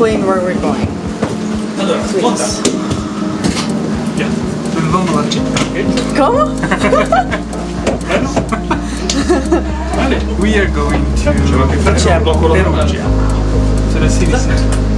explain where we're going. Allora, Please. monta. Ya. Dovevamo accettare. ¿Cómo? Vale. We are going to C'era che fare C'è un blocco Perugia. Perugia. to the city center.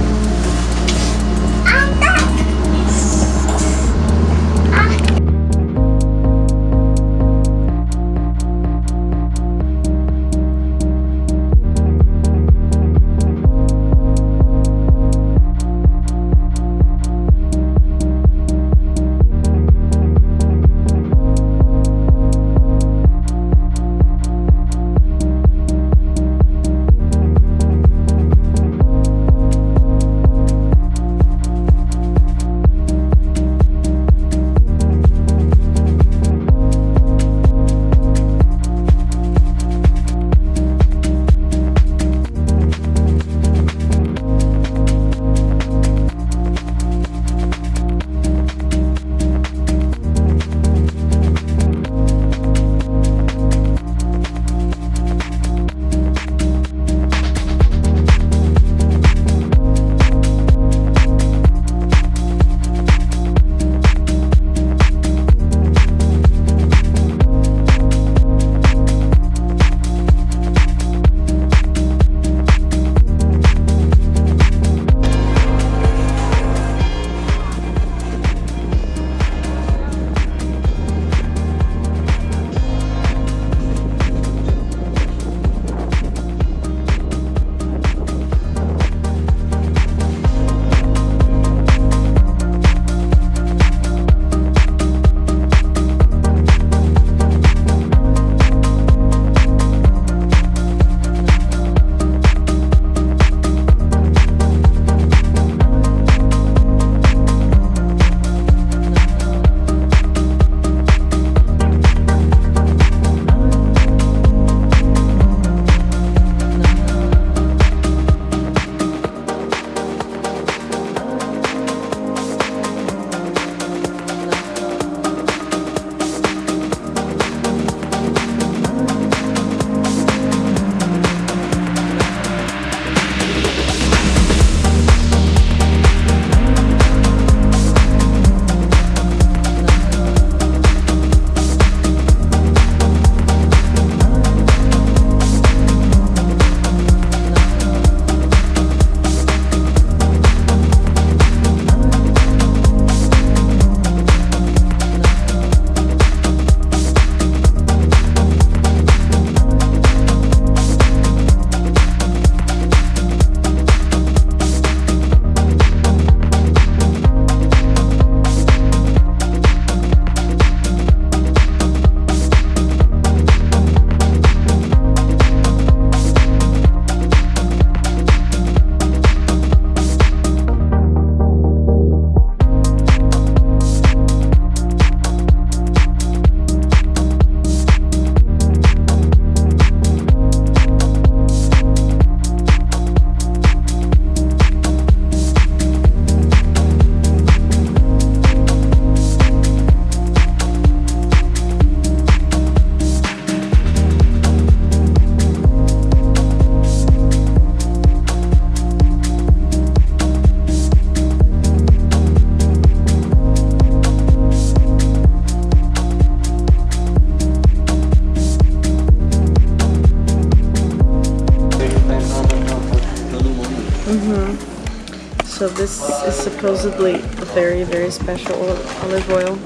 So this is supposedly a very, very special olive oil.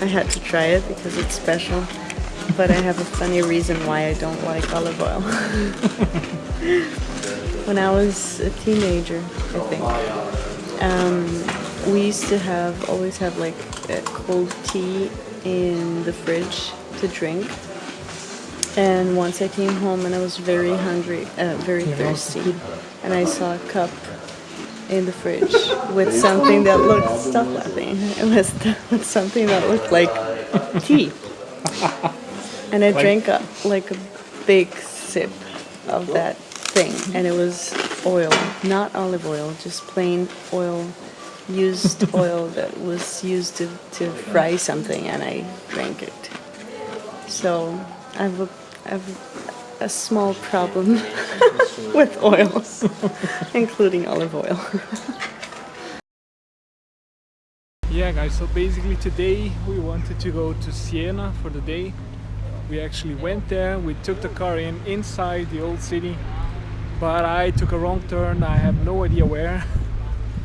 I had to try it because it's special, but I have a funny reason why I don't like olive oil. when I was a teenager, I think, um, we used to have always have like a cold tea in the fridge to drink. And once I came home and I was very hungry, uh, very thirsty, and I saw a cup in the fridge with something that looked, stop laughing, it was with something that looked like tea. And I drank a, like a big sip of that thing, and it was oil, not olive oil, just plain oil, used oil that was used to, to fry something, and I drank it. So I've, I've a small problem with oils, including olive oil. Yeah guys, so basically today we wanted to go to Siena for the day. We actually went there, we took the car in inside the old city, but I took a wrong turn, I have no idea where,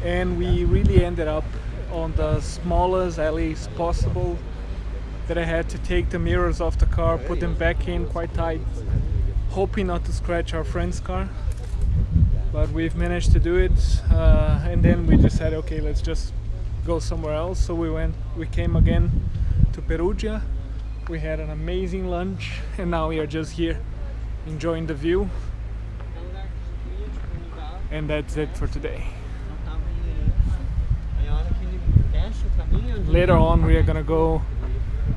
and we really ended up on the smallest alleys possible that I had to take the mirrors off the car, put them back in quite tight, hoping not to scratch our friend's car. But we've managed to do it, uh, and then we decided, okay, let's just go somewhere else. So we went, we came again to Perugia. We had an amazing lunch, and now we are just here enjoying the view. And that's it for today. Later on, we are gonna go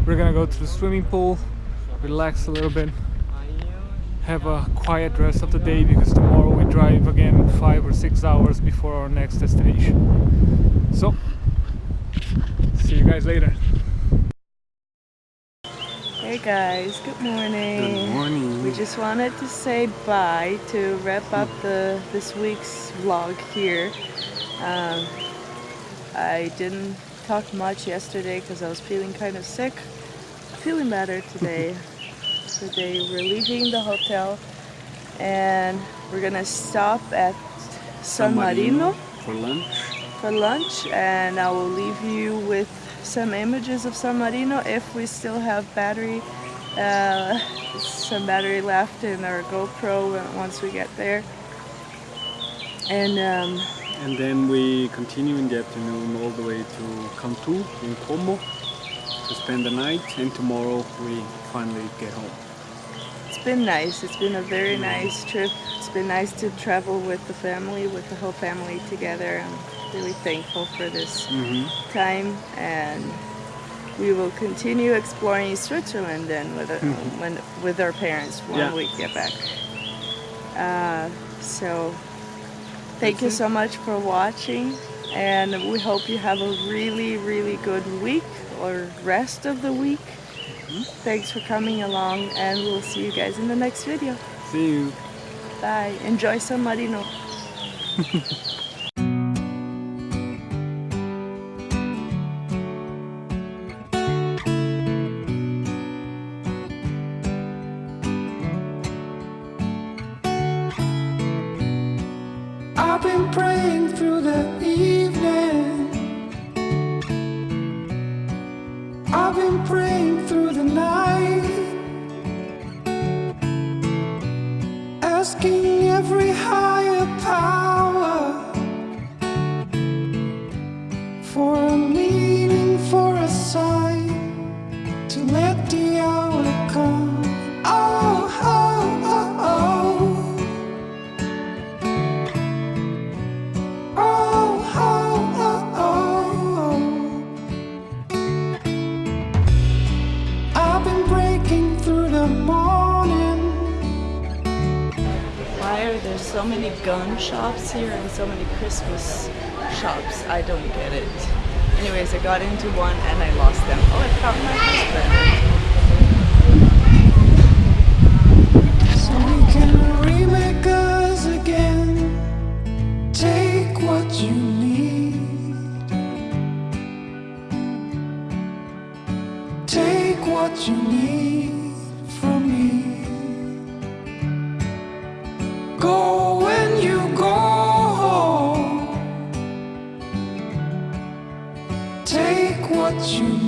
we're gonna go to the swimming pool, relax a little bit, have a quiet rest of the day because tomorrow we drive again five or six hours before our next destination. So, see you guys later. Hey guys, good morning. Good morning. We just wanted to say bye to wrap up the this week's vlog here. Um, I didn't talk much yesterday because I was feeling kind of sick feeling better today. today. We're leaving the hotel and we're gonna stop at San Marino for lunch. for lunch and I will leave you with some images of San Marino if we still have battery uh, some battery left in our GoPro once we get there. And um, And then we continue in the afternoon all the way to Cantu in Como to spend the night and tomorrow we finally get home. It's been nice. It's been a very nice trip. It's been nice to travel with the family, with the whole family together. I'm really thankful for this Mhm. time and we will continue exploring Switzerland then with, our, when, with our parents when Yeah. we get back. Uh, so thank you so much for watching and we hope you have a really really good week or rest of the week. Mm-hmm. Thanks for coming along and we'll see you guys in the next video. See you. Bye. Enjoy San Marino. I've been praying through the evening. Why are there so many gun shops here and so many Christmas shops? I don't get it. Anyways, I got into one and I lost them. Oh, I found my husband. You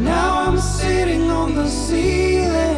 Now I'm sitting on the ceiling.